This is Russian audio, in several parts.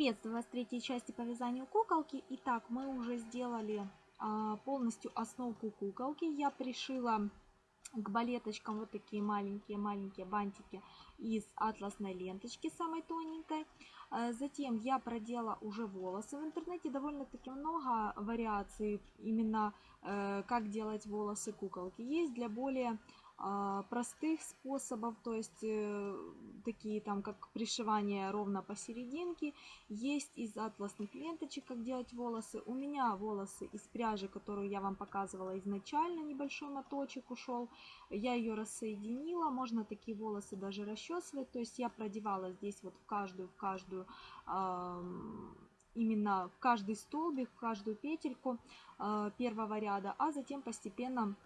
Приветствую вас в третьей части по вязанию куколки. Итак, мы уже сделали а, полностью основку куколки. Я пришила к балеточкам вот такие маленькие-маленькие бантики из атласной ленточки, самой тоненькой. А, затем я продела уже волосы. В интернете довольно-таки много вариаций именно э, как делать волосы куколки. Есть для более простых способов, то есть э, такие там как пришивание ровно посерединке. Есть из атласных ленточек, как делать волосы. У меня волосы из пряжи, которую я вам показывала изначально, небольшой моточек ушел. Я ее рассоединила, можно такие волосы даже расчесывать. То есть я продевала здесь вот в каждую, в каждую именно в каждый столбик, в каждую петельку а, первого ряда, а затем постепенно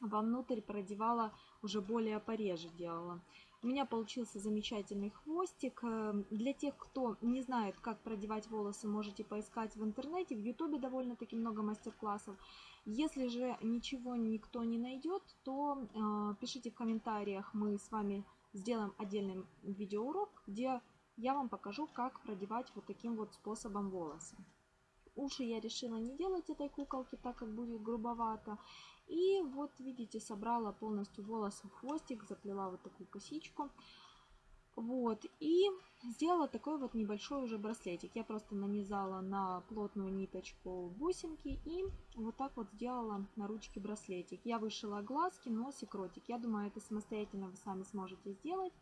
вовнутрь продевала уже более пореже делала. У меня получился замечательный хвостик. Э, для тех, кто не знает, как продевать волосы, можете поискать в интернете. В ютубе довольно-таки много мастер-классов. Если же ничего никто не найдет, то э, пишите в комментариях, мы с вами сделаем отдельный видеоурок, где я вам покажу, как продевать вот таким вот способом волосы. Уши я решила не делать этой куколки, так как будет грубовато. И вот видите, собрала полностью волосы в хвостик, заплела вот такую косичку. Вот, и сделала такой вот небольшой уже браслетик. Я просто нанизала на плотную ниточку бусинки и вот так вот сделала на ручке браслетик. Я вышила глазки, носик, ротик. Я думаю, это самостоятельно вы сами сможете сделать.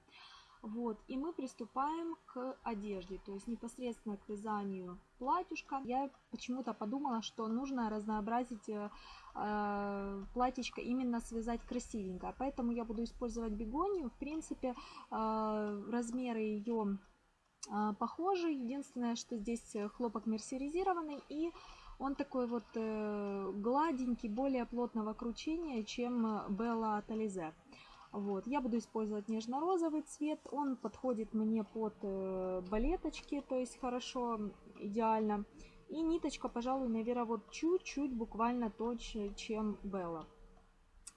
Вот, и мы приступаем к одежде, то есть непосредственно к вязанию платьюшка. Я почему-то подумала, что нужно разнообразить э, платьечко именно связать красивенько. Поэтому я буду использовать бегонию. В принципе, э, размеры ее э, похожи. Единственное, что здесь хлопок мерсеризированный и он такой вот э, гладенький, более плотного кручения, чем Bella Talize. Вот. Я буду использовать нежно-розовый цвет. Он подходит мне под э, балеточки, то есть хорошо, идеально. И ниточка, пожалуй, наверное, вот чуть-чуть буквально точнее, чем Белла.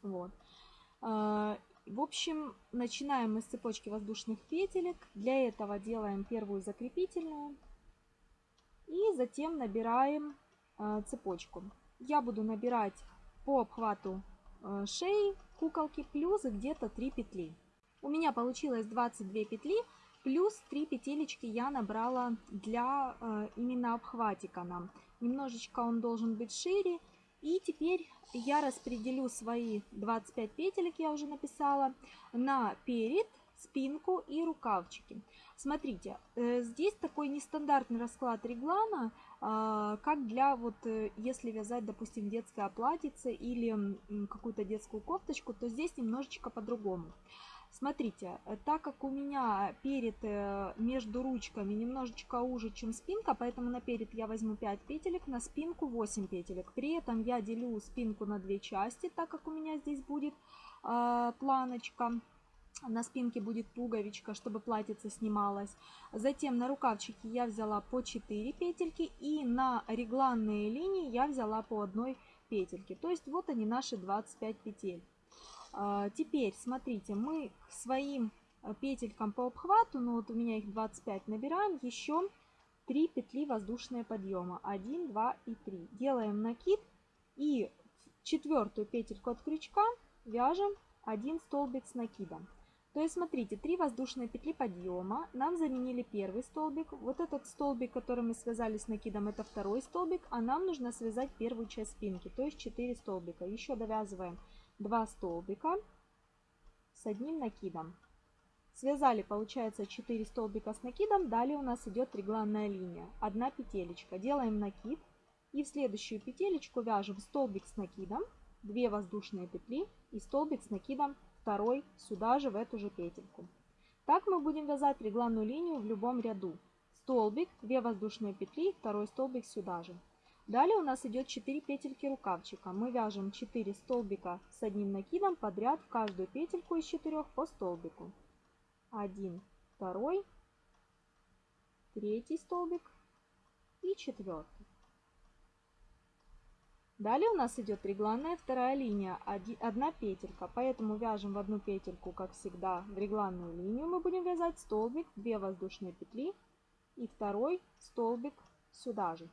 Вот. Э, в общем, начинаем мы с цепочки воздушных петелек. Для этого делаем первую закрепительную. И затем набираем э, цепочку. Я буду набирать по обхвату Э, шеи куколки плюс где-то 3 петли. У меня получилось 22 петли, плюс 3 петелечки я набрала для э, именно обхватика нам. Немножечко он должен быть шире. И теперь я распределю свои 25 петелек, я уже написала, на перед, спинку и рукавчики. Смотрите, э, здесь такой нестандартный расклад реглана, а, как для вот, э, если вязать, допустим, детское платьице или какую-то детскую кофточку, то здесь немножечко по-другому. Смотрите, э, так как у меня перед между ручками немножечко уже, чем спинка, поэтому на перед я возьму 5 петелек, на спинку 8 петелек. При этом я делю спинку на две части, так как у меня здесь будет э, планочка на спинке будет пуговичка, чтобы платьице снималось. Затем на рукавчике я взяла по 4 петельки и на регланные линии я взяла по одной петельке. То есть вот они наши 25 петель. А, теперь смотрите, мы к своим петелькам по обхвату, ну вот у меня их 25, набираем еще 3 петли воздушные подъема. 1, 2 и 3. Делаем накид и четвертую петельку от крючка вяжем один столбик с накидом. То есть, смотрите, три воздушные петли подъема. Нам заменили первый столбик. Вот этот столбик, который мы связали с накидом, это второй столбик. А нам нужно связать первую часть спинки, то есть 4 столбика. Еще довязываем 2 столбика с одним накидом. Связали, получается, 4 столбика с накидом. Далее у нас идет регланная линия. Одна петелечка. Делаем накид. И в следующую петелечку вяжем столбик с накидом, 2 воздушные петли и столбик с накидом второй сюда же в эту же петельку. Так мы будем вязать регланную линию в любом ряду. Столбик, 2 воздушные петли, второй столбик сюда же. Далее у нас идет 4 петельки рукавчика. Мы вяжем 4 столбика с одним накидом подряд в каждую петельку из 4 по столбику. 1, 2, третий столбик и четвертый. Далее у нас идет регланная вторая линия, одна петелька, поэтому вяжем в одну петельку, как всегда, в регланную линию мы будем вязать столбик, 2 воздушные петли и второй столбик сюда же.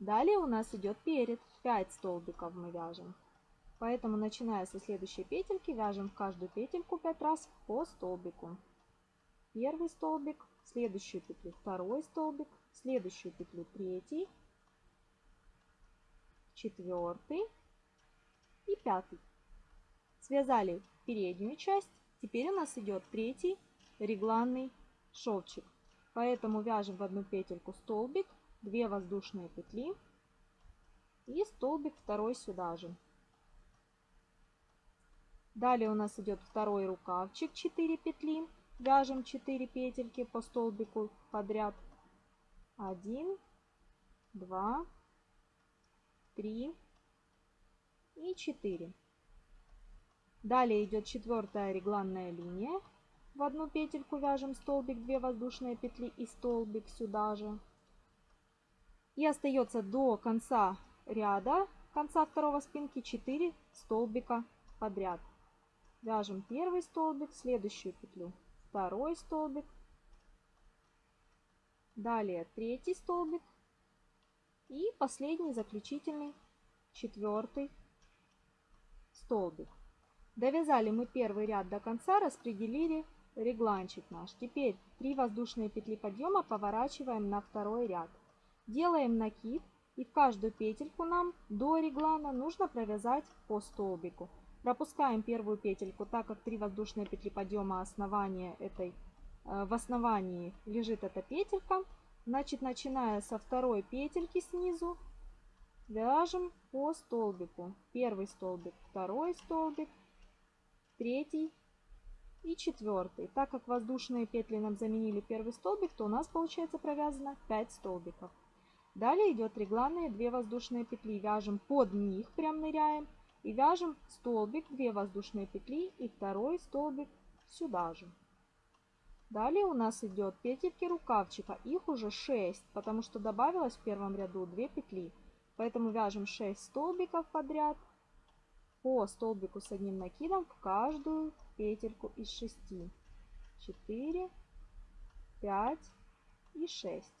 Далее у нас идет перед. 5 столбиков мы вяжем. Поэтому, начиная со следующей петельки, вяжем в каждую петельку 5 раз по столбику. Первый столбик, следующую петлю второй столбик, следующую петлю третий, четвертый и пятый. Связали переднюю часть. Теперь у нас идет третий регланный шовчик. Поэтому вяжем в одну петельку столбик, 2 воздушные петли и столбик второй сюда же. Далее у нас идет второй рукавчик 4 петли. Вяжем 4 петельки по столбику подряд. 1, 2, 3 и 4. Далее идет четвертая регланная линия. В одну петельку вяжем столбик, 2 воздушные петли и столбик сюда же. И остается до конца ряда, конца второго спинки 4 столбика подряд. Вяжем первый столбик, следующую петлю, второй столбик, далее третий столбик и последний заключительный четвертый столбик. Довязали мы первый ряд до конца, распределили регланчик наш. Теперь 3 воздушные петли подъема поворачиваем на второй ряд. Делаем накид и в каждую петельку нам до реглана нужно провязать по столбику. Пропускаем первую петельку, так как 3 воздушные петли подъема основания этой, э, в основании лежит эта петелька. Значит, начиная со второй петельки снизу, вяжем по столбику. Первый столбик, второй столбик, третий и четвертый. Так как воздушные петли нам заменили первый столбик, то у нас получается провязано 5 столбиков. Далее идет регланные 2 воздушные петли. Вяжем под них, прям ныряем. И вяжем столбик, 2 воздушные петли и второй столбик сюда же. Далее у нас идет петельки рукавчика. Их уже 6, потому что добавилось в первом ряду 2 петли. Поэтому вяжем 6 столбиков подряд по столбику с одним накидом в каждую петельку из 6. 4, 5 и 6.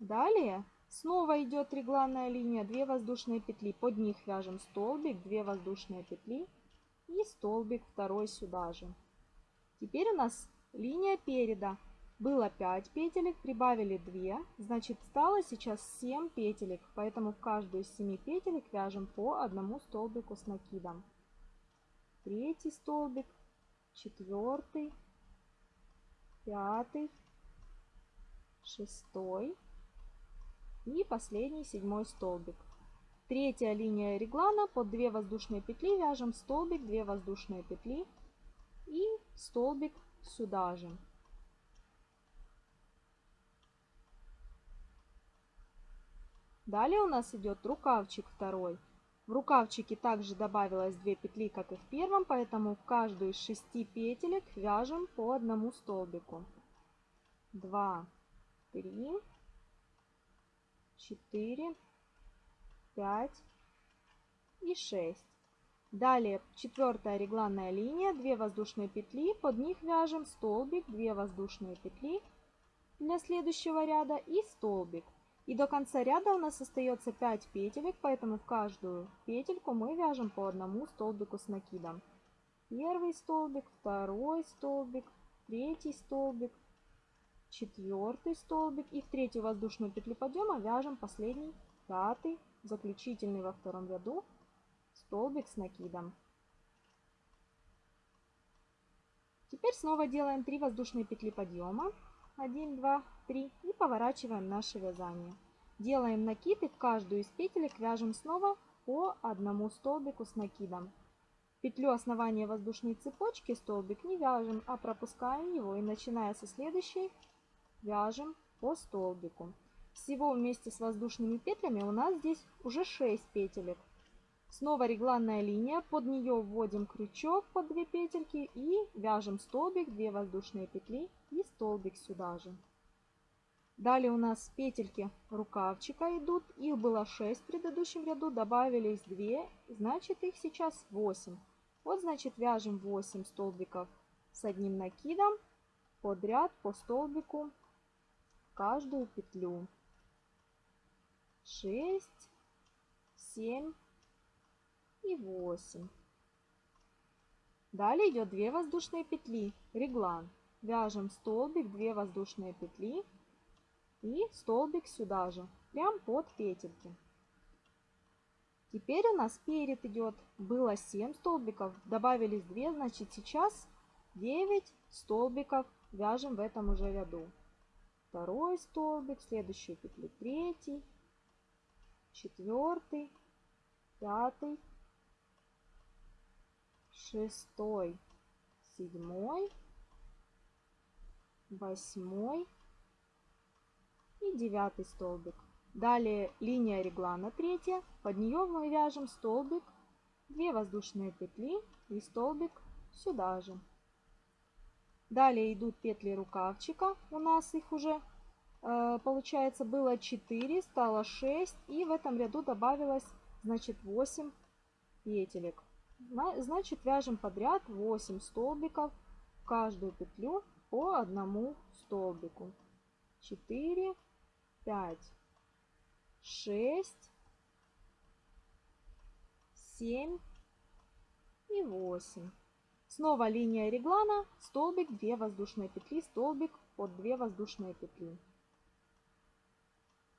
Далее снова идет регланная линия, 2 воздушные петли, под них вяжем столбик, 2 воздушные петли и столбик второй сюда же. Теперь у нас линия переда. Было 5 петелек, прибавили 2, значит стало сейчас 7 петелек, поэтому в каждую из 7 петелек вяжем по одному столбику с накидом. Третий столбик, четвертый, пятый, шестой и последний седьмой столбик. Третья линия реглана под 2 воздушные петли вяжем столбик, 2 воздушные петли и столбик сюда же. Далее у нас идет рукавчик второй. В рукавчике также добавилось 2 петли, как и в первом, поэтому в каждую из 6 петелек вяжем по одному столбику. 2, 3, 4, 5 и 6. Далее четвертая регланная линия, 2 воздушные петли, под них вяжем столбик, 2 воздушные петли для следующего ряда и столбик. И до конца ряда у нас остается 5 петелек, поэтому в каждую петельку мы вяжем по одному столбику с накидом. Первый столбик, второй столбик, третий столбик, четвертый столбик. И в третью воздушную петлю подъема вяжем последний, пятый, заключительный во втором ряду столбик с накидом. Теперь снова делаем 3 воздушные петли подъема. 1, 2, 3 и поворачиваем наше вязание. Делаем накид и в каждую из петелек вяжем снова по одному столбику с накидом. Петлю основания воздушной цепочки столбик не вяжем, а пропускаем его и начиная со следующей вяжем по столбику. Всего вместе с воздушными петлями у нас здесь уже 6 петелек. Снова регланная линия, под нее вводим крючок под 2 петельки и вяжем столбик, 2 воздушные петли и столбик сюда же. Далее у нас петельки рукавчика идут, их было 6 в предыдущем ряду, добавились 2, значит их сейчас 8. Вот значит вяжем 8 столбиков с одним накидом подряд по столбику каждую петлю. 6, 7 и 8. Далее идет 2 воздушные петли, реглан. Вяжем столбик, 2 воздушные петли и столбик сюда же, прям под петельки. Теперь у нас перед идет, было 7 столбиков, добавились 2, значит сейчас 9 столбиков вяжем в этом уже ряду. Второй столбик, следующую петлю третий, четвертый, пятый, шестой, седьмой, восьмой и девятый столбик. Далее линия реглана третья, под нее мы вяжем столбик, 2 воздушные петли и столбик сюда же. Далее идут петли рукавчика, у нас их уже э, получается было 4, стало 6 и в этом ряду добавилось значит 8 петелек. Значит вяжем подряд 8 столбиков в каждую петлю по одному столбику. 4, 5, 6, 7 и 8. Снова линия реглана, столбик, 2 воздушные петли, столбик под 2 воздушные петли.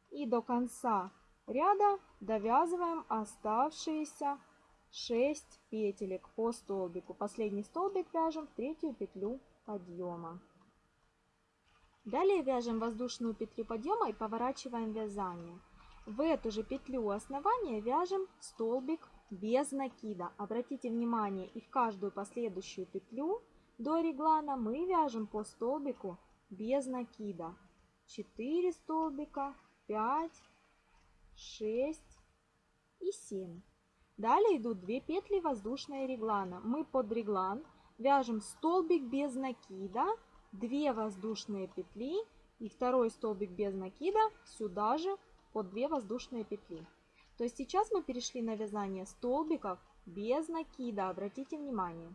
И до конца ряда довязываем оставшиеся 6 петелек по столбику. Последний столбик вяжем в третью петлю подъема. Далее вяжем воздушную петлю подъема и поворачиваем вязание. В эту же петлю основания вяжем столбик без накида. Обратите внимание, и в каждую последующую петлю до реглана мы вяжем по столбику без накида. 4 столбика, 5, 6 и 7. Далее идут 2 петли воздушной реглана. Мы под реглан вяжем столбик без накида, 2 воздушные петли и второй столбик без накида сюда же под 2 воздушные петли. То есть сейчас мы перешли на вязание столбиков без накида, обратите внимание.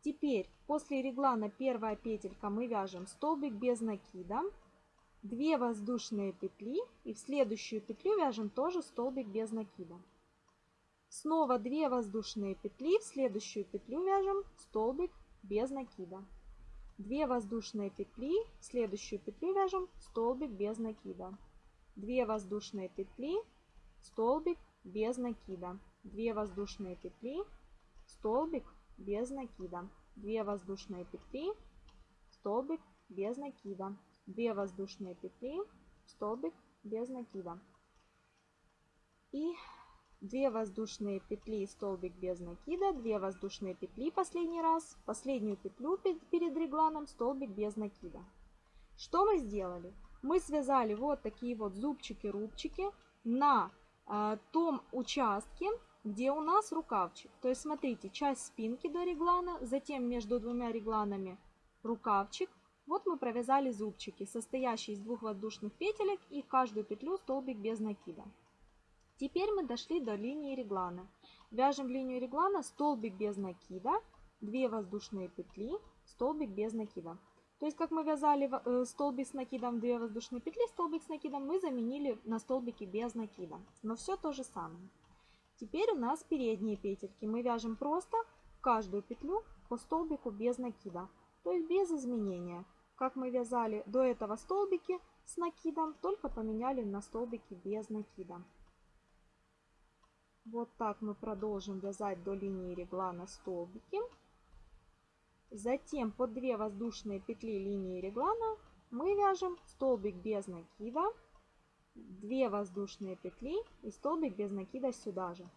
Теперь после реглана первая петелька мы вяжем столбик без накида, 2 воздушные петли и в следующую петлю вяжем тоже столбик без накида. Снова 2 воздушные петли, в следующую петлю вяжем столбик без накида. 2 воздушные петли, в следующую петлю вяжем столбик без накида. 2 воздушные петли, столбик без накида. 2 воздушные петли, столбик без накида. 2 воздушные петли, столбик без накида. 2 воздушные петли, столбик без накида. И 2 воздушные петли, столбик без накида, 2 воздушные петли последний раз, последнюю петлю перед регланом, столбик без накида. Что мы сделали? Мы связали вот такие вот зубчики-рубчики на том участке, где у нас рукавчик. То есть смотрите, часть спинки до реглана, затем между двумя регланами рукавчик. Вот мы провязали зубчики, состоящие из двух воздушных петелек и каждую петлю столбик без накида. Теперь мы дошли до линии реглана. Вяжем линию реглана столбик без накида, 2 воздушные петли, столбик без накида. То есть, как мы вязали э, столбик с накидом, 2 воздушные петли, столбик с накидом, мы заменили на столбики без накида. Но все то же самое. Теперь у нас передние петельки. Мы вяжем просто каждую петлю по столбику без накида. То есть без изменения. Как мы вязали до этого столбики с накидом, только поменяли на столбики без накида. Вот так мы продолжим вязать до линии реглана столбики. Затем по 2 воздушные петли линии реглана мы вяжем столбик без накида, 2 воздушные петли и столбик без накида сюда же.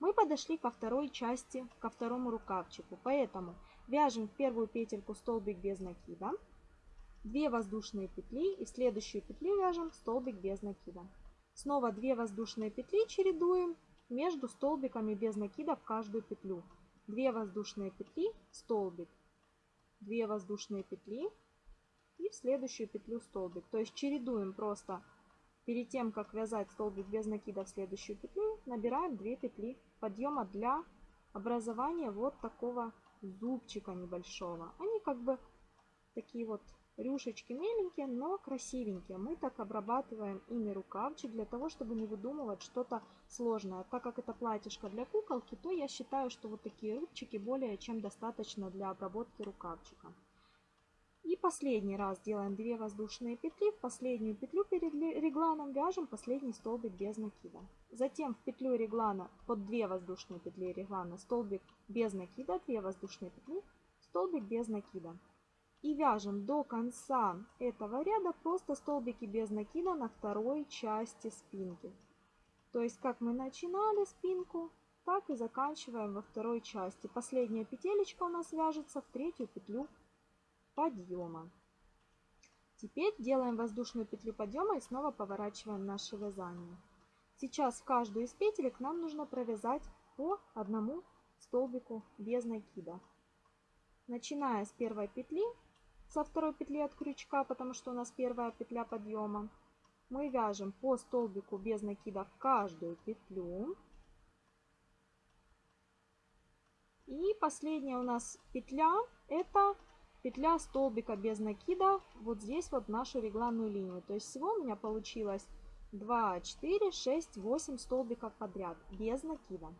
Мы подошли ко второй части, ко второму рукавчику, поэтому вяжем в первую петельку столбик без накида, 2 воздушные петли и в следующую петлю вяжем столбик без накида. Снова 2 воздушные петли чередуем между столбиками без накида в каждую петлю. 2 воздушные петли, столбик, 2 воздушные петли и в следующую петлю столбик. То есть чередуем просто перед тем, как вязать столбик без накида в следующую петлю, набираем 2 петли подъема для образования вот такого зубчика небольшого. Они как бы такие вот рюшечки меленькие, но красивенькие. Мы так обрабатываем ими рукавчик для того, чтобы не выдумывать что-то сложное. Так как это платьишко для куколки, то я считаю, что вот такие рубчики более чем достаточно для обработки рукавчика. И последний раз делаем 2 воздушные петли. В последнюю петлю перед регланом вяжем последний столбик без накида. Затем в петлю реглана под 2 воздушные петли реглана столбик без накида, 2 воздушные петли, столбик без накида. И вяжем до конца этого ряда просто столбики без накида на второй части спинки. То есть как мы начинали спинку, так и заканчиваем во второй части. Последняя петелечка у нас вяжется в третью петлю подъема. Теперь делаем воздушную петлю подъема и снова поворачиваем наше вязание. Сейчас в каждую из петелек нам нужно провязать по одному столбику без накида. Начиная с первой петли, со второй петли от крючка, потому что у нас первая петля подъема, мы вяжем по столбику без накида в каждую петлю. И последняя у нас петля это петля столбика без накида вот здесь вот нашу регланную линию. То есть всего у меня получилось 2, 4, 6, 8 столбиков подряд без накида.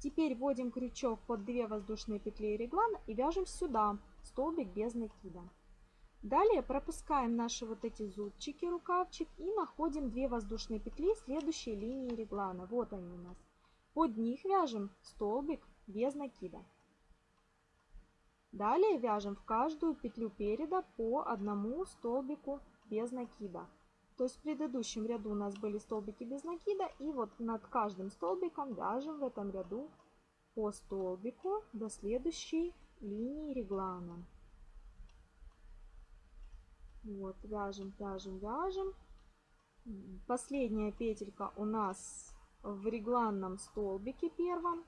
Теперь вводим крючок под 2 воздушные петли реглана и вяжем сюда столбик без накида. Далее пропускаем наши вот эти зубчики, рукавчик и находим 2 воздушные петли следующей линии реглана. Вот они у нас. Под них вяжем столбик без накида. Далее вяжем в каждую петлю переда по одному столбику без накида. То есть в предыдущем ряду у нас были столбики без накида. И вот над каждым столбиком вяжем в этом ряду по столбику до следующей линии реглана. Вот, вяжем, вяжем, вяжем. Последняя петелька у нас в регланном столбике первом.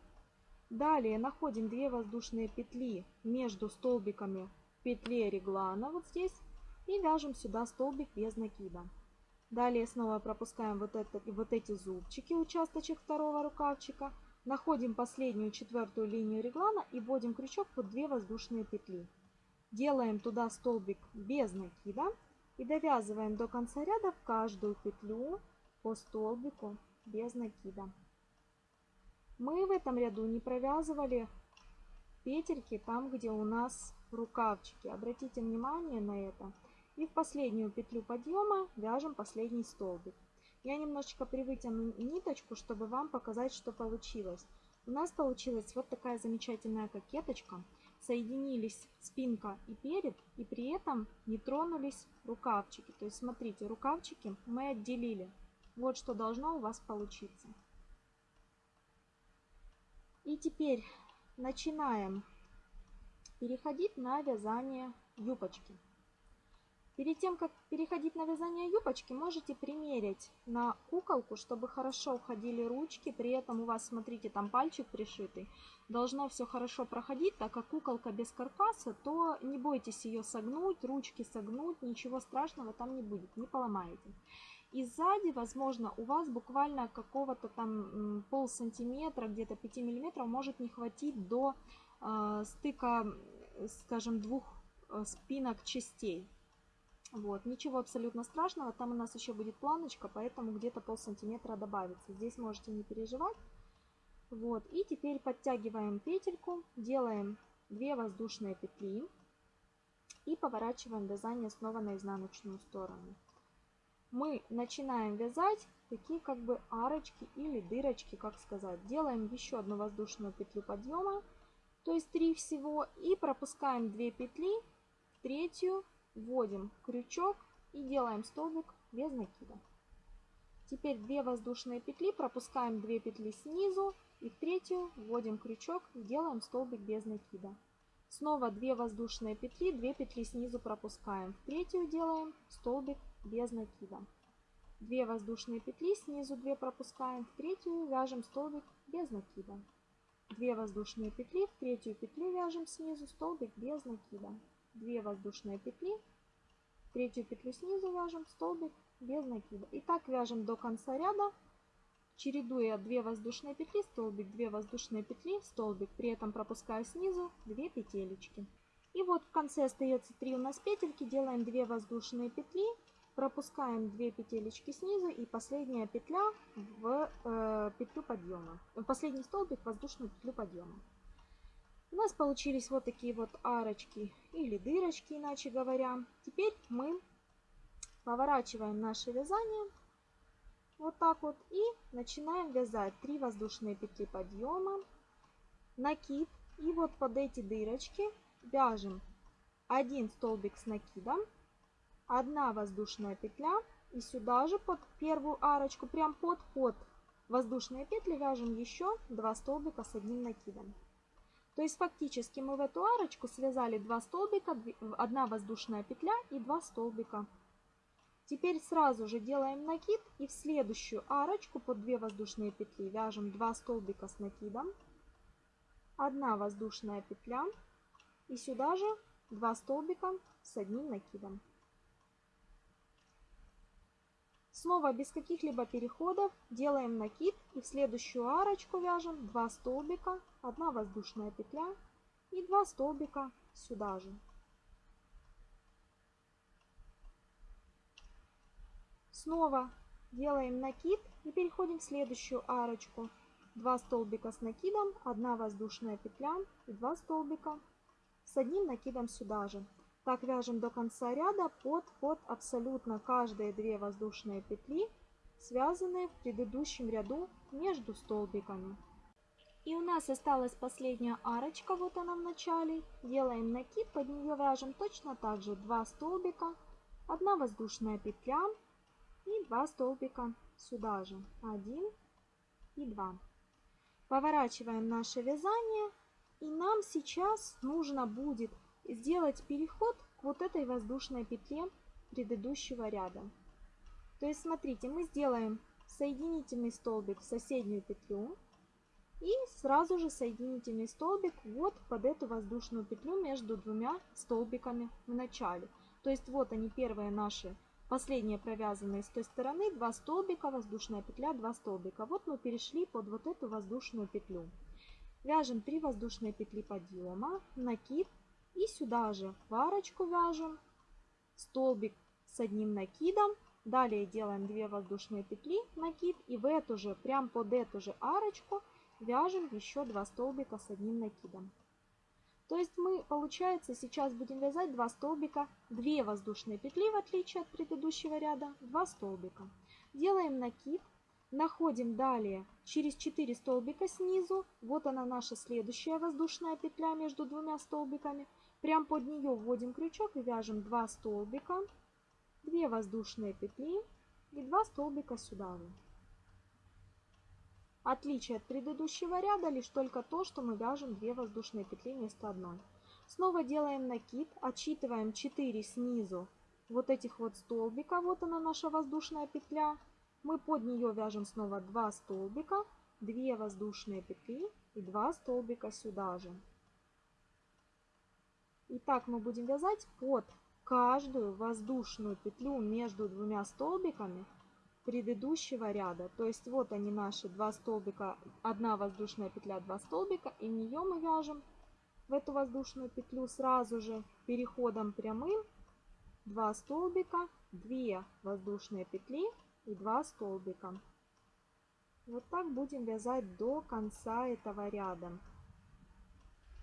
Далее находим 2 воздушные петли между столбиками в петле реглана вот здесь и вяжем сюда столбик без накида. Далее снова пропускаем вот, это, вот эти зубчики, участочек второго рукавчика. Находим последнюю четвертую линию реглана и вводим крючок под 2 воздушные петли. Делаем туда столбик без накида и довязываем до конца ряда в каждую петлю по столбику без накида. Мы в этом ряду не провязывали петельки там, где у нас рукавчики. Обратите внимание на это. И в последнюю петлю подъема вяжем последний столбик. Я немножечко привытяну ниточку, чтобы вам показать, что получилось. У нас получилась вот такая замечательная кокеточка. Соединились спинка и перед, и при этом не тронулись рукавчики. То есть, смотрите, рукавчики мы отделили. Вот что должно у вас получиться. И теперь начинаем переходить на вязание юбочки. Перед тем, как переходить на вязание юбочки, можете примерить на куколку, чтобы хорошо уходили ручки. При этом у вас, смотрите, там пальчик пришитый. Должно все хорошо проходить, так как куколка без каркаса, то не бойтесь ее согнуть, ручки согнуть, ничего страшного там не будет, не поломаете. И сзади, возможно, у вас буквально какого-то там пол сантиметра, где-то 5 миллиметров может не хватить до э, стыка, скажем, двух э, спинок частей. Вот, ничего абсолютно страшного, там у нас еще будет планочка, поэтому где-то пол сантиметра добавится. Здесь можете не переживать. Вот, и теперь подтягиваем петельку, делаем 2 воздушные петли и поворачиваем вязание снова на изнаночную сторону мы начинаем вязать такие как бы арочки или дырочки, как сказать. Делаем еще одну воздушную петлю подъема, то есть 3 всего, и пропускаем 2 петли, в третью вводим крючок и делаем столбик без накида. Теперь 2 воздушные петли, пропускаем 2 петли снизу и в третью вводим крючок и делаем столбик без накида. Снова 2 воздушные петли, 2 петли снизу пропускаем. В третью делаем столбик без накида. 2 воздушные петли, снизу 2 пропускаем, в третью вяжем столбик без накида. 2 воздушные петли, в третью петлю вяжем снизу столбик без накида. 2 воздушные петли, третью петлю снизу вяжем столбик без накида. И так вяжем до конца ряда, чередуя 2 воздушные петли, столбик, 2 воздушные петли, столбик, при этом пропуская снизу 2 петелечки. И вот в конце остается 3 у нас петельки, делаем 2 воздушные петли, пропускаем 2 петелечки снизу и последняя петля в э, петлю подъема. Последний столбик в воздушную петлю подъема. У нас получились вот такие вот арочки или дырочки, иначе говоря. Теперь мы поворачиваем наше вязание вот так вот и начинаем вязать 3 воздушные петли подъема, накид и вот под эти дырочки вяжем один столбик с накидом, одна воздушная петля и сюда же под первую арочку, прям под под воздушные петли вяжем еще 2 столбика с одним накидом. То есть фактически мы в эту арочку связали 2 столбика, 1 воздушная петля и 2 столбика. Теперь сразу же делаем накид и в следующую арочку под 2 воздушные петли вяжем 2 столбика с накидом, 1 воздушная петля и сюда же 2 столбика с одним накидом. Снова без каких-либо переходов делаем накид и в следующую арочку вяжем 2 столбика, 1 воздушная петля и 2 столбика сюда же. Снова делаем накид и переходим в следующую арочку. 2 столбика с накидом, 1 воздушная петля и 2 столбика с одним накидом сюда же. Так вяжем до конца ряда под, под абсолютно каждые две воздушные петли, связанные в предыдущем ряду между столбиками. И у нас осталась последняя арочка, вот она в начале. Делаем накид, под нее вяжем точно так же 2 столбика, 1 воздушная петля и 2 столбика сюда же. 1 и 2. Поворачиваем наше вязание. И нам сейчас нужно будет сделать переход к вот этой воздушной петле предыдущего ряда. То есть смотрите, мы сделаем соединительный столбик в соседнюю петлю и сразу же соединительный столбик вот под эту воздушную петлю между двумя столбиками в начале. То есть вот они первые наши Последние провязанные с той стороны 2 столбика, воздушная петля, 2 столбика. Вот мы перешли под вот эту воздушную петлю. Вяжем 3 воздушные петли подъема, накид и сюда же в арочку вяжем столбик с одним накидом. Далее делаем 2 воздушные петли, накид и в эту же, прям под эту же арочку вяжем еще 2 столбика с одним накидом. То есть мы, получается, сейчас будем вязать 2 столбика, 2 воздушные петли, в отличие от предыдущего ряда, 2 столбика. Делаем накид, находим далее через 4 столбика снизу, вот она наша следующая воздушная петля между двумя столбиками. Прям под нее вводим крючок и вяжем 2 столбика, 2 воздушные петли и 2 столбика сюда. Отличие от предыдущего ряда лишь только то, что мы вяжем 2 воздушные петли вместо одной. Снова делаем накид, отсчитываем 4 снизу вот этих вот столбика, вот она наша воздушная петля. Мы под нее вяжем снова 2 столбика, 2 воздушные петли и 2 столбика сюда же. И так мы будем вязать под каждую воздушную петлю между двумя столбиками предыдущего ряда. То есть вот они наши два столбика, одна воздушная петля, два столбика, и в нее мы вяжем в эту воздушную петлю сразу же переходом прямым 2 столбика, 2 воздушные петли и 2 столбика. Вот так будем вязать до конца этого ряда.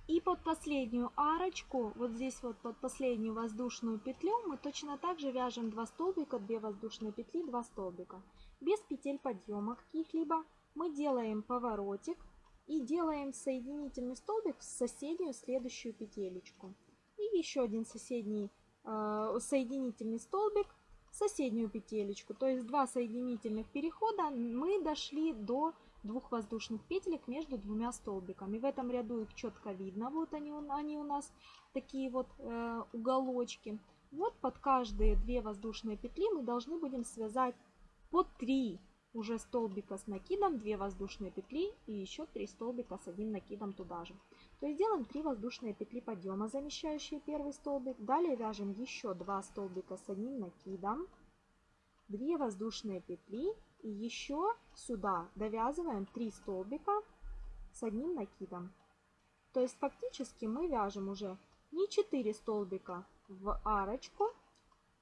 И под последнюю арочку, вот здесь вот под последнюю воздушную петлю, мы точно так же вяжем 2 столбика, 2 воздушные петли, 2 столбика. Без петель подъема каких-либо мы делаем поворотик и делаем соединительный столбик в соседнюю следующую петелечку. И еще один соседний э, соединительный столбик в соседнюю петелечку. То есть два соединительных перехода мы дошли до двух воздушных петелек между двумя столбиками. В этом ряду их четко видно. Вот они, они у нас такие вот э, уголочки. Вот под каждые две воздушные петли мы должны будем связать по 3 уже столбика с накидом, 2 воздушные петли и еще 3 столбика с одним накидом туда же. То есть делаем 3 воздушные петли подъема, замещающие первый столбик. Далее вяжем еще 2 столбика с одним накидом, 2 воздушные петли и еще сюда довязываем 3 столбика с одним накидом. То есть фактически мы вяжем уже не 4 столбика в арочку,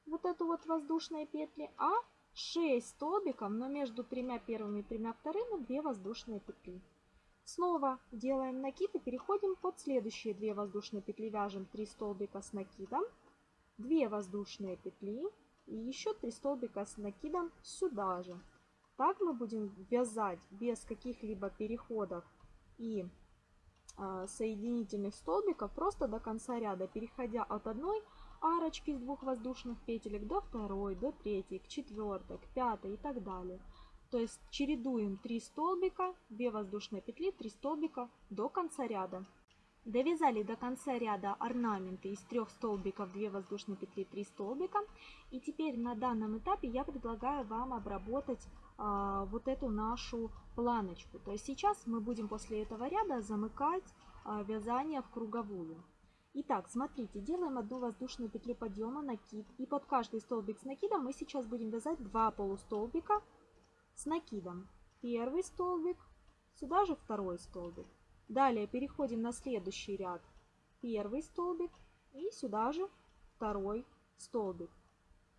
вот эту вот воздушные петли, а 6 столбиков, но между тремя первыми и тремя вторыми 2 воздушные петли. Снова делаем накид и переходим под следующие 2 воздушные петли. Вяжем 3 столбика с накидом, 2 воздушные петли и еще 3 столбика с накидом сюда же. Так мы будем вязать без каких-либо переходов и э, соединительных столбиков просто до конца ряда, переходя от одной арочки из двух воздушных петелек до второй, до третьей, к четвертой, к пятой и так далее. То есть чередуем 3 столбика, 2 воздушные петли, 3 столбика до конца ряда. Довязали до конца ряда орнаменты из трех столбиков, 2 воздушные петли, 3 столбика. И теперь на данном этапе я предлагаю вам обработать а, вот эту нашу планочку. То есть сейчас мы будем после этого ряда замыкать а, вязание в круговую. Итак, смотрите, делаем одну воздушную петлю подъема, накид. И под каждый столбик с накидом мы сейчас будем вязать 2 полустолбика с накидом. Первый столбик, сюда же второй столбик. Далее переходим на следующий ряд. Первый столбик и сюда же второй столбик.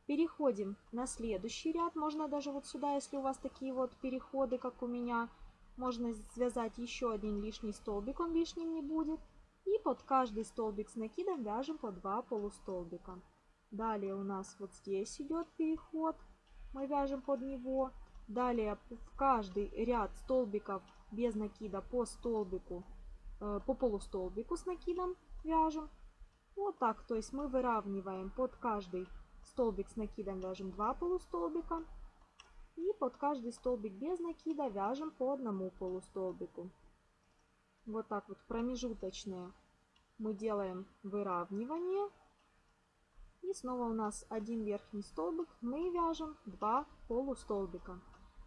Переходим на следующий ряд. Можно даже вот сюда, если у вас такие вот переходы, как у меня, можно связать еще один лишний столбик, он лишним не будет. И под каждый столбик с накидом вяжем по 2 полустолбика. Далее у нас вот здесь идет переход. Мы вяжем под него. Далее в каждый ряд столбиков без накида по столбику, э, по полустолбику с накидом вяжем. Вот так, то есть мы выравниваем под каждый столбик с накидом вяжем 2 полустолбика. И под каждый столбик без накида вяжем по одному полустолбику. Вот так вот промежуточные мы делаем выравнивание. И снова у нас один верхний столбик, мы вяжем 2 полустолбика.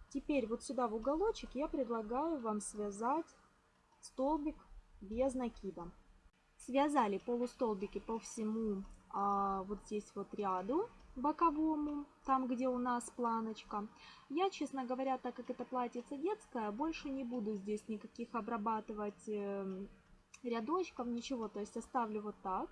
Теперь вот сюда в уголочек я предлагаю вам связать столбик без накида. Связали полустолбики по всему вот здесь вот ряду боковому, там где у нас планочка. Я, честно говоря, так как это платьице детское, больше не буду здесь никаких обрабатывать э, рядочков, ничего, то есть оставлю вот так.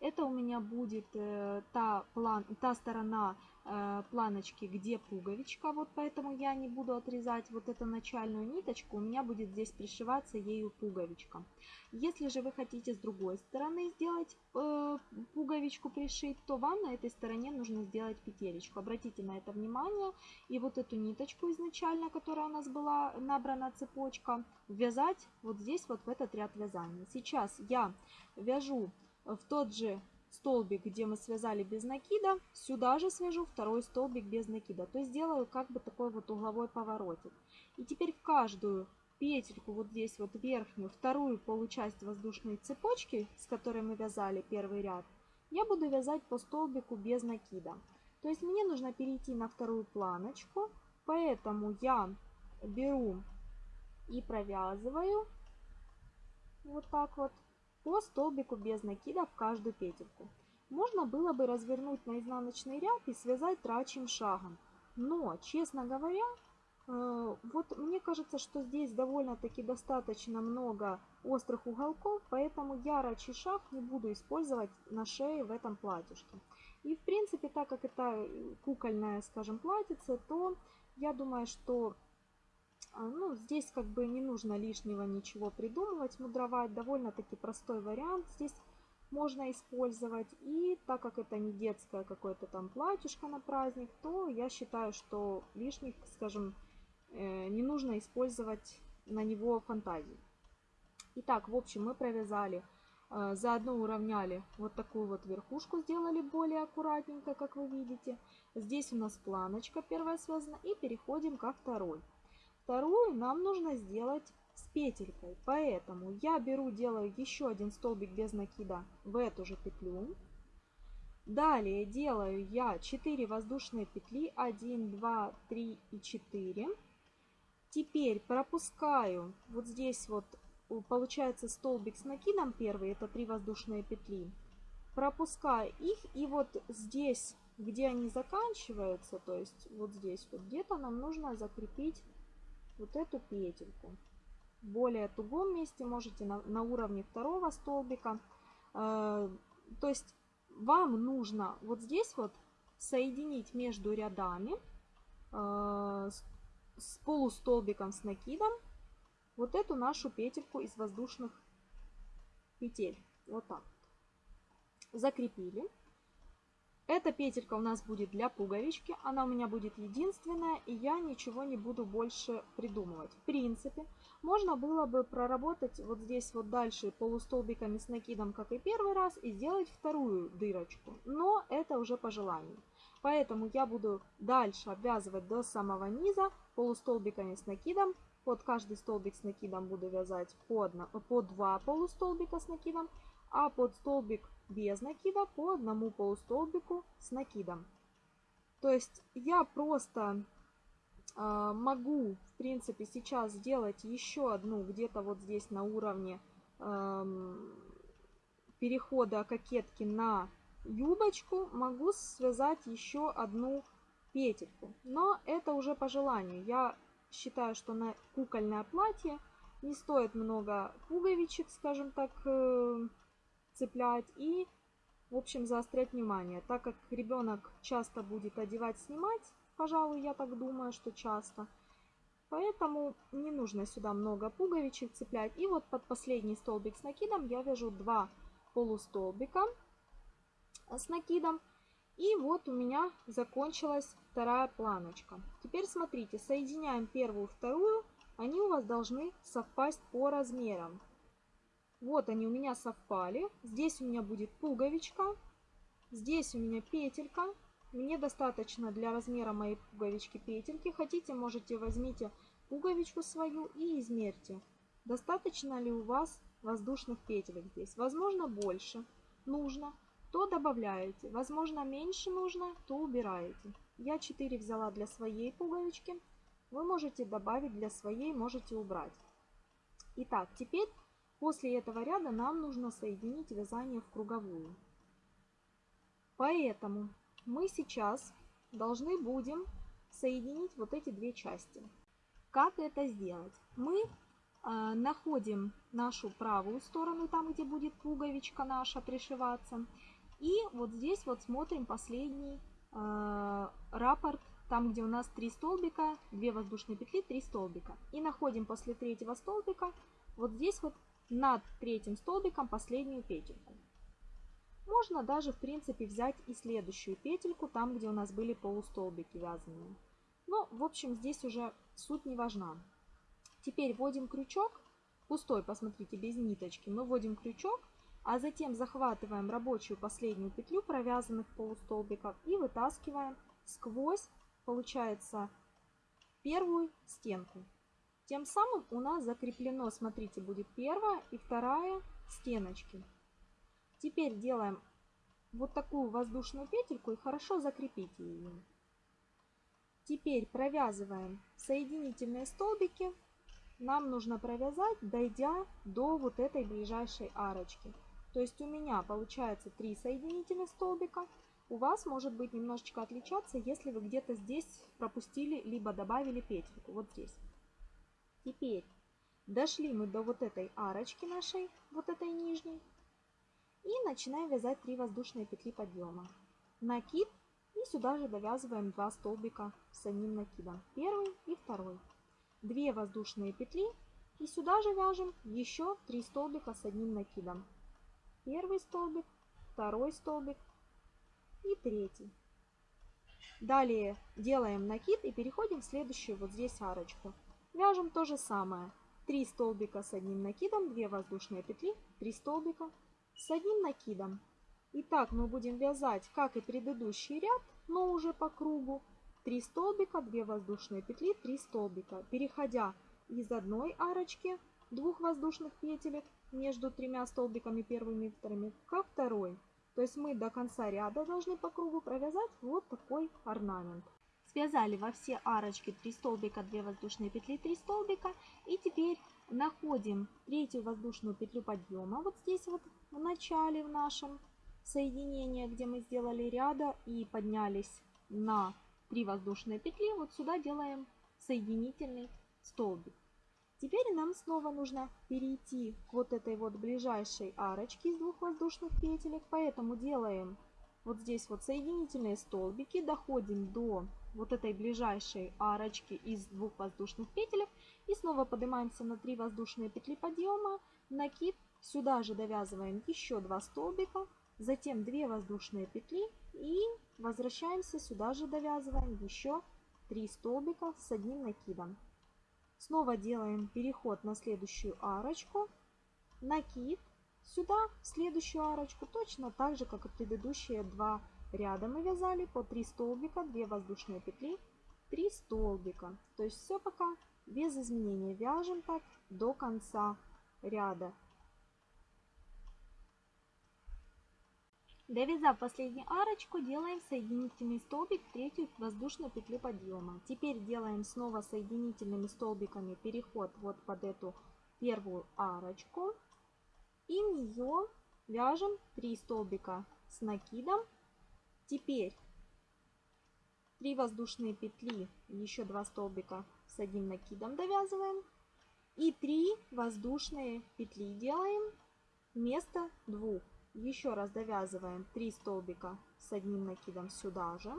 Это у меня будет э, та, план, та сторона э, планочки, где пуговичка, вот поэтому я не буду отрезать вот эту начальную ниточку, у меня будет здесь пришиваться ею пуговичка. Если же вы хотите с другой стороны сделать э, пуговичку пришить, то вам на этой стороне нужно сделать петелечку. Обратите на это внимание. И вот эту ниточку изначально, которая у нас была набрана цепочка, вязать вот здесь вот в этот ряд вязания. Сейчас я вяжу в тот же столбик, где мы связали без накида, сюда же свяжу второй столбик без накида. То есть сделаю как бы такой вот угловой поворотик. И теперь в каждую петельку, вот здесь вот верхнюю, вторую получасть воздушной цепочки, с которой мы вязали первый ряд, я буду вязать по столбику без накида. То есть мне нужно перейти на вторую планочку, поэтому я беру и провязываю вот так вот по столбику без накида в каждую петельку. Можно было бы развернуть на изнаночный ряд и связать трачим шагом. Но, честно говоря, э, вот мне кажется, что здесь довольно-таки достаточно много острых уголков, поэтому я рачий шаг не буду использовать на шее в этом платьишке. И в принципе, так как это кукольное, скажем, платьице, то я думаю, что ну, здесь как бы не нужно лишнего ничего придумывать, мудровать. Довольно-таки простой вариант здесь можно использовать. И так как это не детское какое-то там платьишко на праздник, то я считаю, что лишних, скажем, э, не нужно использовать на него фантазии. Итак, в общем, мы провязали, э, заодно уравняли вот такую вот верхушку, сделали более аккуратненько, как вы видите. Здесь у нас планочка первая связана и переходим ко второй. Вторую нам нужно сделать с петелькой. Поэтому я беру, делаю еще один столбик без накида в эту же петлю. Далее делаю я 4 воздушные петли. 1, 2, 3 и 4. Теперь пропускаю вот здесь вот получается столбик с накидом первый, это 3 воздушные петли. Пропускаю их и вот здесь, где они заканчиваются, то есть вот здесь вот где-то нам нужно закрепить вот эту петельку. В более тугом месте можете на, на уровне второго столбика. Э, то есть вам нужно вот здесь вот соединить между рядами э, с полустолбиком с накидом вот эту нашу петельку из воздушных петель. Вот так. Закрепили. Эта петелька у нас будет для пуговички. Она у меня будет единственная, и я ничего не буду больше придумывать. В принципе, можно было бы проработать вот здесь вот дальше полустолбиками с накидом, как и первый раз, и сделать вторую дырочку. Но это уже по желанию. Поэтому я буду дальше обвязывать до самого низа полустолбиками с накидом. Под каждый столбик с накидом буду вязать по, одно, по два полустолбика с накидом, а под столбик без накида по одному полустолбику с накидом. То есть я просто э, могу, в принципе, сейчас сделать еще одну где-то вот здесь на уровне э, перехода кокетки на юбочку. Могу связать еще одну петельку. Но это уже по желанию. Я считаю, что на кукольное платье не стоит много пуговичек, скажем так, э, цеплять и, в общем, заострять внимание. Так как ребенок часто будет одевать, снимать, пожалуй, я так думаю, что часто. Поэтому не нужно сюда много пуговичек цеплять. И вот под последний столбик с накидом я вяжу два полустолбика с накидом. И вот у меня закончилась вторая планочка. Теперь смотрите, соединяем первую вторую. Они у вас должны совпасть по размерам. Вот они у меня совпали. Здесь у меня будет пуговичка. Здесь у меня петелька. Мне достаточно для размера моей пуговички петельки. Хотите, можете возьмите пуговичку свою и измерьте. Достаточно ли у вас воздушных петелек здесь? Возможно, больше нужно, то добавляете. Возможно, меньше нужно, то убираете. Я 4 взяла для своей пуговички. Вы можете добавить для своей, можете убрать. Итак, теперь После этого ряда нам нужно соединить вязание в круговую. Поэтому мы сейчас должны будем соединить вот эти две части. Как это сделать? Мы э, находим нашу правую сторону, там где будет пуговичка наша пришиваться. И вот здесь вот смотрим последний э, раппорт, там где у нас 3 столбика, 2 воздушные петли, 3 столбика. И находим после третьего столбика вот здесь вот над третьим столбиком последнюю петельку. Можно даже, в принципе, взять и следующую петельку, там, где у нас были полустолбики вязаные. Но, в общем, здесь уже суть не важна. Теперь вводим крючок, пустой, посмотрите, без ниточки. Мы вводим крючок, а затем захватываем рабочую последнюю петлю провязанных полустолбиков и вытаскиваем сквозь, получается, первую стенку. Тем самым у нас закреплено, смотрите, будет первая и вторая стеночки. Теперь делаем вот такую воздушную петельку и хорошо закрепите ее. Теперь провязываем соединительные столбики. Нам нужно провязать, дойдя до вот этой ближайшей арочки. То есть у меня получается 3 соединительных столбика. У вас может быть немножечко отличаться, если вы где-то здесь пропустили, либо добавили петельку. Вот здесь. Теперь дошли мы до вот этой арочки нашей, вот этой нижней. И начинаем вязать 3 воздушные петли подъема. Накид и сюда же довязываем 2 столбика с одним накидом. Первый и второй. 2 воздушные петли и сюда же вяжем еще 3 столбика с одним накидом. Первый столбик, второй столбик и третий. Далее делаем накид и переходим в следующую вот здесь арочку. Вяжем то же самое. 3 столбика с одним накидом, 2 воздушные петли, 3 столбика с одним накидом. И так мы будем вязать, как и предыдущий ряд, но уже по кругу. 3 столбика, 2 воздушные петли, 3 столбика. Переходя из одной арочки двух воздушных петелек между тремя столбиками первыми и вторыми ко второй. То есть мы до конца ряда должны по кругу провязать вот такой орнамент. Связали во все арочки 3 столбика, 2 воздушные петли, 3 столбика. И теперь находим третью воздушную петлю подъема вот здесь вот в начале в нашем соединении, где мы сделали ряда и поднялись на 3 воздушные петли. Вот сюда делаем соединительный столбик. Теперь нам снова нужно перейти к вот этой вот ближайшей арочке из двух воздушных петелек, поэтому делаем вот здесь вот соединительные столбики, доходим до вот этой ближайшей арочки из двух воздушных петелек. И снова поднимаемся на 3 воздушные петли подъема, накид, сюда же довязываем еще 2 столбика, затем 2 воздушные петли. И возвращаемся. Сюда же довязываем еще 3 столбика с одним накидом. Снова делаем переход на следующую арочку, накид, сюда в следующую арочку, точно так же, как и предыдущие два ряда мы вязали по 3 столбика, 2 воздушные петли, 3 столбика. То есть все пока без изменений вяжем так до конца ряда. Довязав последнюю арочку, делаем соединительный столбик в третью воздушную петлю подъема. Теперь делаем снова соединительными столбиками переход вот под эту первую арочку. И в нее вяжем 3 столбика с накидом. Теперь 3 воздушные петли, еще 2 столбика с одним накидом довязываем. И 3 воздушные петли делаем вместо двух. Еще раз довязываем 3 столбика с одним накидом сюда же.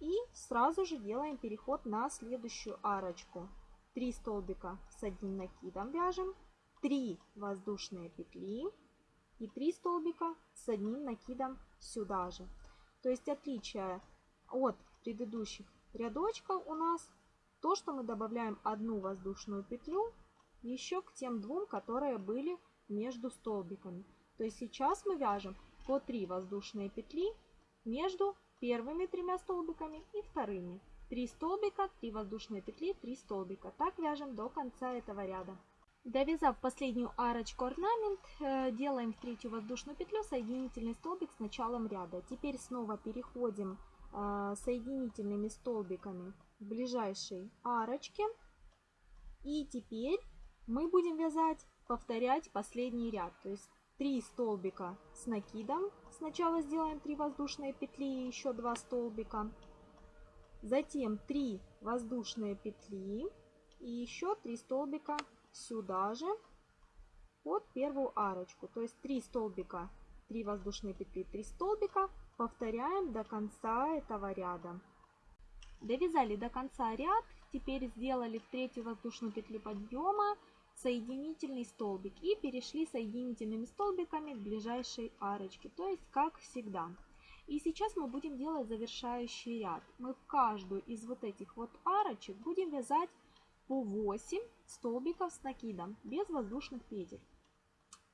И сразу же делаем переход на следующую арочку. 3 столбика с одним накидом вяжем, 3 воздушные петли и 3 столбика с одним накидом сюда же. То есть отличие от предыдущих рядочков у нас то, что мы добавляем одну воздушную петлю еще к тем двум, которые были между столбиками. То есть сейчас мы вяжем по 3 воздушные петли между первыми тремя столбиками и вторыми. 3 столбика, 3 воздушные петли, 3 столбика. Так вяжем до конца этого ряда. Довязав последнюю арочку орнамент, э, делаем в третью воздушную петлю соединительный столбик с началом ряда. Теперь снова переходим э, соединительными столбиками в ближайшей арочке. И теперь мы будем вязать, повторять последний ряд. То есть 3 столбика с накидом. Сначала сделаем 3 воздушные петли и еще 2 столбика. Затем 3 воздушные петли и еще 3 столбика сюда же под первую арочку. То есть 3 столбика, 3 воздушные петли, 3 столбика. Повторяем до конца этого ряда. Довязали до конца ряд. Теперь сделали в третью воздушную петлю подъема соединительный столбик и перешли соединительными столбиками к ближайшей арочке, то есть как всегда. И сейчас мы будем делать завершающий ряд. Мы в каждую из вот этих вот арочек будем вязать по 8 столбиков с накидом, без воздушных петель.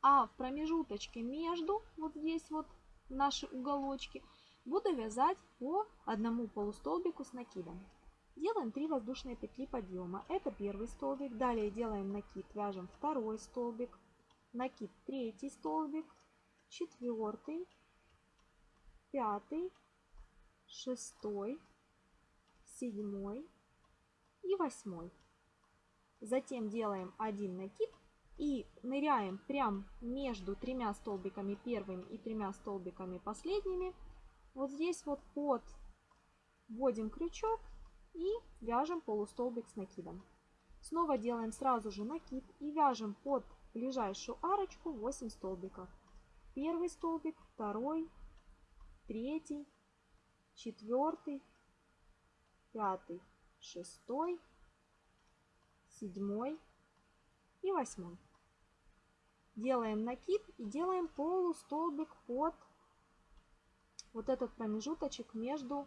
А в промежуточке между, вот здесь вот наши уголочки, буду вязать по одному полустолбику с накидом. Делаем 3 воздушные петли подъема. Это первый столбик. Далее делаем накид, вяжем второй столбик, накид третий столбик, четвертый, пятый, шестой, седьмой и восьмой. Затем делаем один накид и ныряем прям между тремя столбиками первыми и тремя столбиками последними. Вот здесь вот под вводим крючок и вяжем полустолбик с накидом. Снова делаем сразу же накид и вяжем под ближайшую арочку 8 столбиков. Первый столбик, второй, третий, четвертый, пятый, шестой, седьмой и восьмой. Делаем накид и делаем полустолбик под вот этот промежуточек между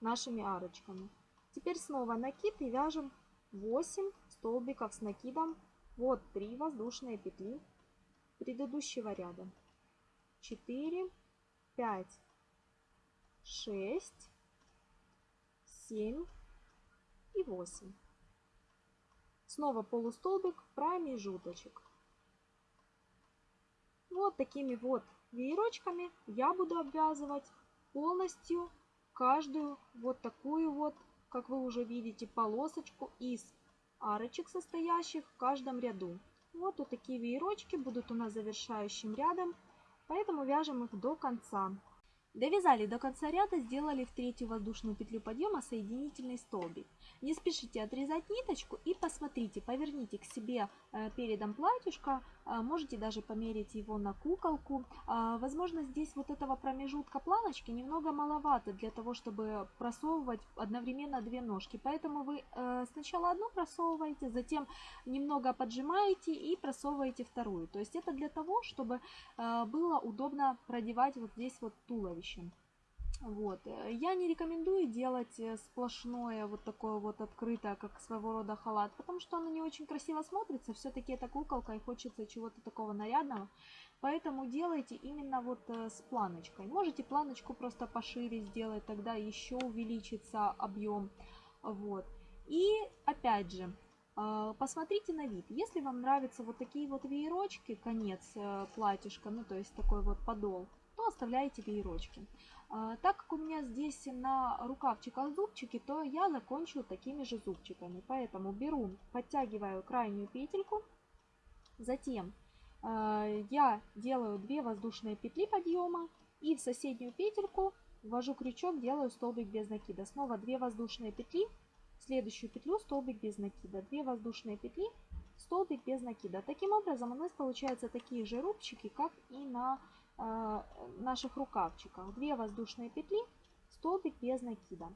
нашими арочками. Теперь снова накид и вяжем 8 столбиков с накидом. Вот 3 воздушные петли предыдущего ряда. 4, 5, 6, 7 и 8. Снова полустолбик, промежуточек. Вот такими вот веерочками я буду обвязывать полностью каждую вот такую вот как вы уже видите, полосочку из арочек, состоящих в каждом ряду. Вот, вот такие веерочки будут у нас завершающим рядом, поэтому вяжем их до конца. Довязали до конца ряда, сделали в третью воздушную петлю подъема соединительный столбик. Не спешите отрезать ниточку и посмотрите, поверните к себе э, передом платьюшко, э, можете даже померить его на куколку. А, возможно, здесь вот этого промежутка планочки немного маловато для того, чтобы просовывать одновременно две ножки. Поэтому вы э, сначала одну просовываете, затем немного поджимаете и просовываете вторую. То есть это для того, чтобы было удобно продевать вот здесь вот туловище туловищем. Вот. Я не рекомендую делать э, сплошное вот такое вот открытое, как своего рода халат, потому что оно не очень красиво смотрится. Все-таки это куколка и хочется чего-то такого нарядного. Поэтому делайте именно вот э, с планочкой. Можете планочку просто пошире сделать, тогда еще увеличится объем. Вот. И опять же, э, посмотрите на вид. Если вам нравятся вот такие вот веерочки, конец платьишка, ну то есть такой вот подол, оставляете веерочки. А, так как у меня здесь на рукавчиках зубчики, то я закончу такими же зубчиками. Поэтому беру, подтягиваю крайнюю петельку, затем а, я делаю 2 воздушные петли подъема и в соседнюю петельку ввожу крючок, делаю столбик без накида. Снова 2 воздушные петли, следующую петлю столбик без накида, 2 воздушные петли, столбик без накида. Таким образом у нас получаются такие же рубчики, как и на наших рукавчиках 2 воздушные петли, столбик без накида.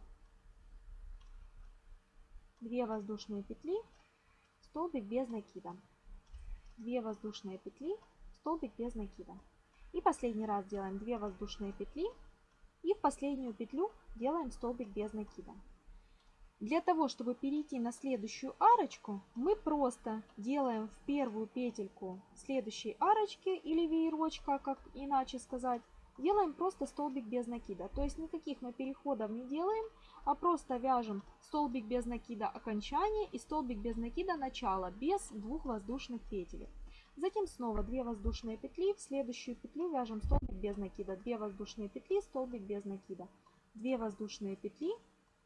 2 воздушные петли, столбик без накида. 2 воздушные петли, столбик без накида. И последний раз делаем 2 воздушные петли и в последнюю петлю делаем столбик без накида. Для того, чтобы перейти на следующую арочку, мы просто делаем в первую петельку следующей арочки или веерочка, как иначе сказать, делаем просто столбик без накида. То есть никаких мы переходов не делаем, а просто вяжем столбик без накида окончание и столбик без накида начало, без двух воздушных петель. Затем снова 2 воздушные петли, в следующую петлю вяжем столбик без накида, 2 воздушные петли, столбик без накида, 2 воздушные петли,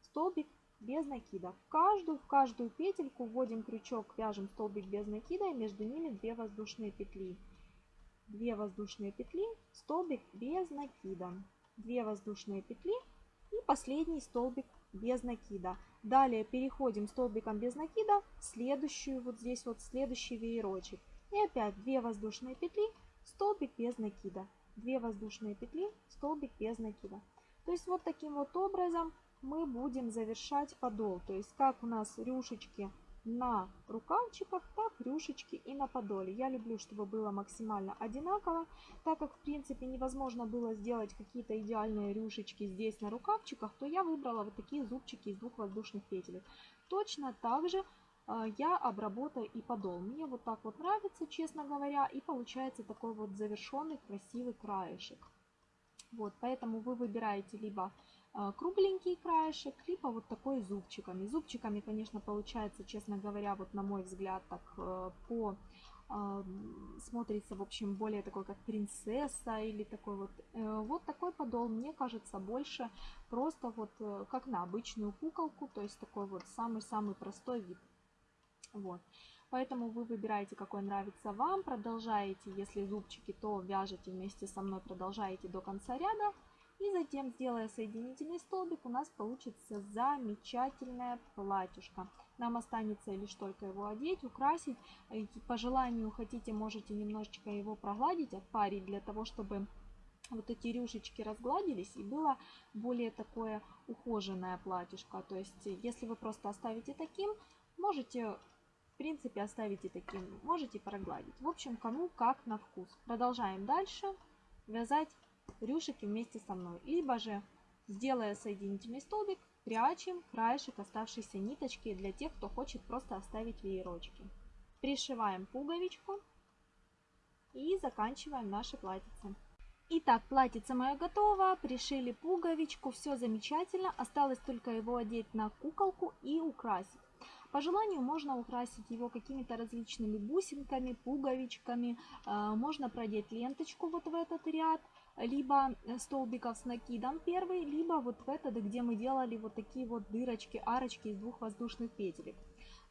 столбик без накида. В каждую, в каждую петельку вводим крючок, вяжем столбик без накида и между ними 2 воздушные петли. 2 воздушные петли, столбик без накида. 2 воздушные петли и последний столбик без накида. Далее переходим столбиком без накида в следующую, вот здесь вот следующий веерочек. И опять 2 воздушные петли, столбик без накида. 2 воздушные петли, столбик без накида. То есть вот таким вот образом мы будем завершать подол. То есть как у нас рюшечки на рукавчиках, так рюшечки и на подоле. Я люблю, чтобы было максимально одинаково, так как в принципе невозможно было сделать какие-то идеальные рюшечки здесь на рукавчиках, то я выбрала вот такие зубчики из двух воздушных петель. Точно так же э, я обработаю и подол. Мне вот так вот нравится, честно говоря, и получается такой вот завершенный красивый краешек. Вот, поэтому вы выбираете либо кругленький краешек, либо вот такой зубчиками. Зубчиками, конечно, получается, честно говоря, вот на мой взгляд, так э, по а, смотрится, в общем, более такой, как принцесса или такой вот. Э, вот такой подол, мне кажется, больше просто вот э, как на обычную куколку, то есть такой вот самый-самый простой вид. Вот. Поэтому вы выбираете, какой нравится вам, продолжаете, если зубчики, то вяжете вместе со мной, продолжаете до конца ряда. И затем, сделая соединительный столбик, у нас получится замечательное платьишко. Нам останется лишь только его одеть, украсить. По желанию хотите, можете немножечко его прогладить, отпарить, для того, чтобы вот эти рюшечки разгладились и было более такое ухоженное платьишко. То есть, если вы просто оставите таким, можете в принципе оставить и таким, можете прогладить. В общем, кому как на вкус. Продолжаем дальше вязать рюшики вместе со мной. Либо же, сделая соединительный столбик, прячем краешек оставшейся ниточки для тех, кто хочет просто оставить веерочки. Пришиваем пуговичку и заканчиваем наше платьице. Итак, платьице мое готово, пришили пуговичку, все замечательно. Осталось только его одеть на куколку и украсить. По желанию можно украсить его какими-то различными бусинками, пуговичками. А, можно продеть ленточку вот в этот ряд либо столбиков с накидом первый, либо вот в этот, где мы делали вот такие вот дырочки, арочки из двух воздушных петелек.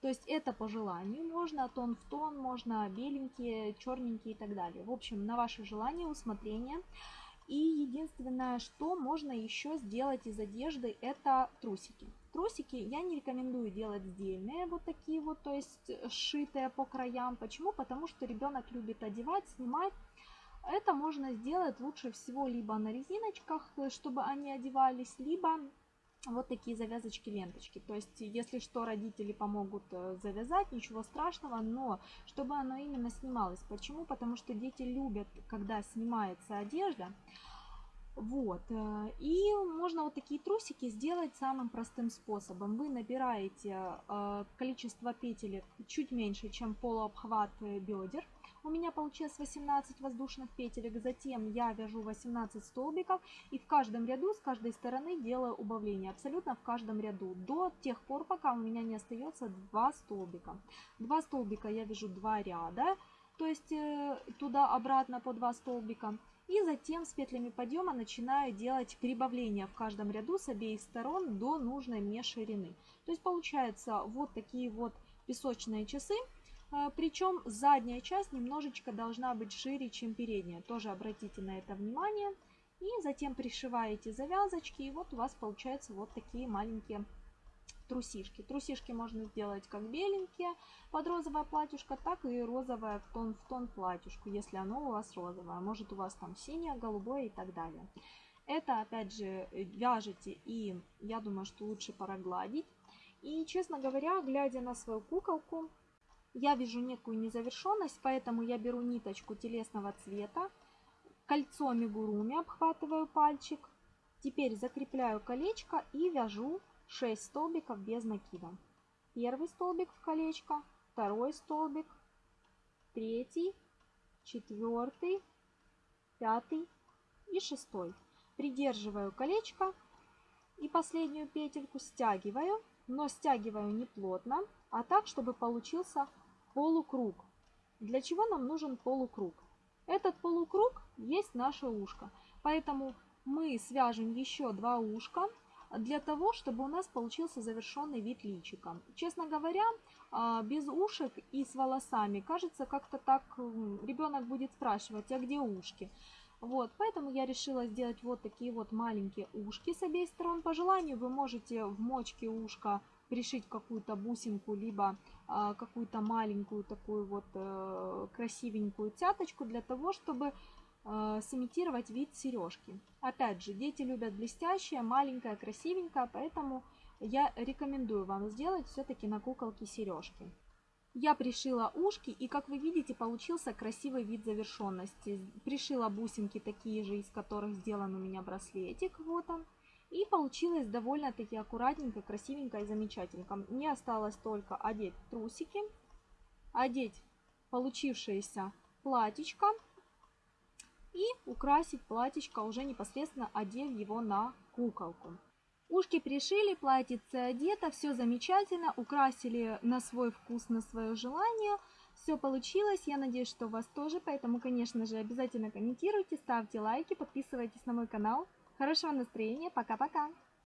То есть это по желанию, можно тон в тон, можно беленькие, черненькие и так далее. В общем, на ваше желание, усмотрение. И единственное, что можно еще сделать из одежды, это трусики. Трусики я не рекомендую делать сдельные, вот такие вот, то есть сшитые по краям. Почему? Потому что ребенок любит одевать, снимать. Это можно сделать лучше всего либо на резиночках, чтобы они одевались, либо вот такие завязочки ленточки. То есть, если что, родители помогут э, завязать, ничего страшного, но чтобы оно именно снималось. Почему? Потому что дети любят, когда снимается одежда. Вот. Э, и можно вот такие трусики сделать самым простым способом. Вы набираете э, количество петелек чуть меньше, чем полуобхват бедер. У меня получилось 18 воздушных петелек. Затем я вяжу 18 столбиков и в каждом ряду с каждой стороны делаю убавление. Абсолютно в каждом ряду. До тех пор, пока у меня не остается 2 столбика. 2 столбика я вяжу 2 ряда. То есть э, туда-обратно по 2 столбика. И затем с петлями подъема начинаю делать прибавления в каждом ряду с обеих сторон до нужной мне ширины. То есть получается вот такие вот песочные часы. А, Причем задняя часть немножечко должна быть шире, чем передняя. Тоже обратите на это внимание. И затем пришиваете завязочки. И вот у вас получаются вот такие маленькие трусишки. Трусишки можно сделать как беленькие под розовое платьюшко, так и розовое в тон в тон платьюшку, если оно у вас розовое. Может у вас там синее, голубое и так далее. Это опять же вяжете и я думаю, что лучше прогладить. И честно говоря, глядя на свою куколку, я вижу некую незавершенность, поэтому я беру ниточку телесного цвета, кольцо амигуруми обхватываю пальчик, теперь закрепляю колечко и вяжу 6 столбиков без накида. Первый столбик в колечко, второй столбик, третий, четвертый, пятый и шестой. Придерживаю колечко и последнюю петельку стягиваю, но стягиваю не плотно, а так, чтобы получился полукруг. Для чего нам нужен полукруг? Этот полукруг есть наше ушко. Поэтому мы свяжем еще два ушка для того, чтобы у нас получился завершенный вид личика. Честно говоря, а, без ушек и с волосами, кажется, как-то так ребенок будет спрашивать, а где ушки? Вот, поэтому я решила сделать вот такие вот маленькие ушки с обеих сторон. По желанию вы можете в мочке ушка пришить какую-то бусинку, либо какую-то маленькую такую вот э, красивенькую цяточку для того, чтобы э, сымитировать вид сережки. Опять же, дети любят блестящее, маленькое, красивенькое, поэтому я рекомендую вам сделать все-таки на куколке сережки. Я пришила ушки и, как вы видите, получился красивый вид завершенности. Пришила бусинки такие же, из которых сделан у меня браслетик. Вот он. И получилось довольно-таки аккуратненько, красивенько и замечательненько. Мне осталось только одеть трусики, одеть получившееся платьечко и украсить платьечко уже непосредственно одев его на куколку. Ушки пришили, платьице одето, все замечательно, украсили на свой вкус, на свое желание. Все получилось, я надеюсь, что у вас тоже, поэтому, конечно же, обязательно комментируйте, ставьте лайки, подписывайтесь на мой канал. Хорошего настроения. Пока-пока.